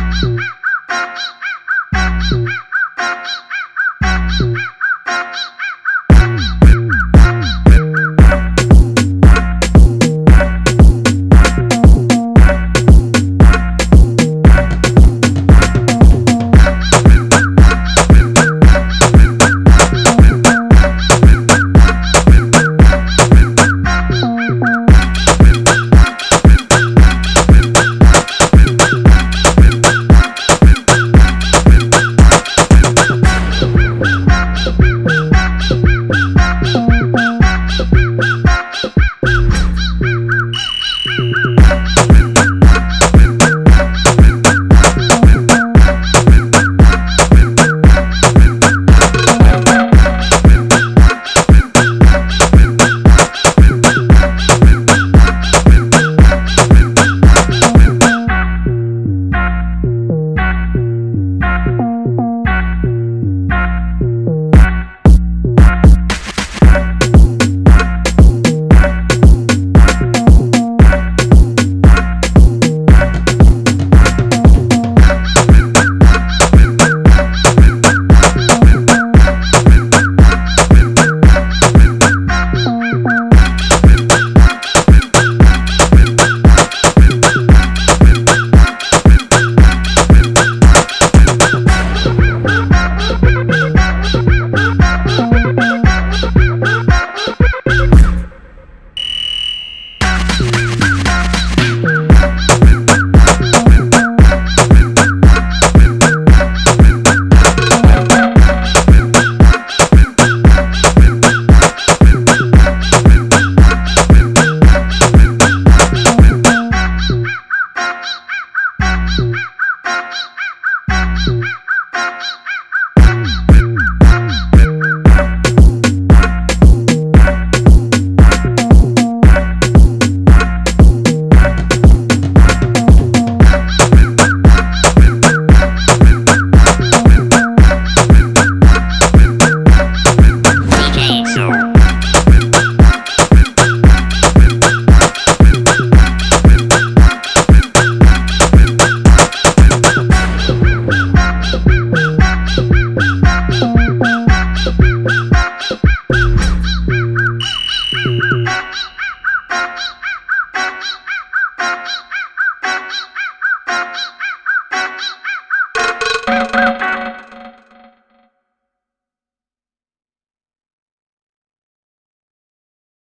Ha ha ha!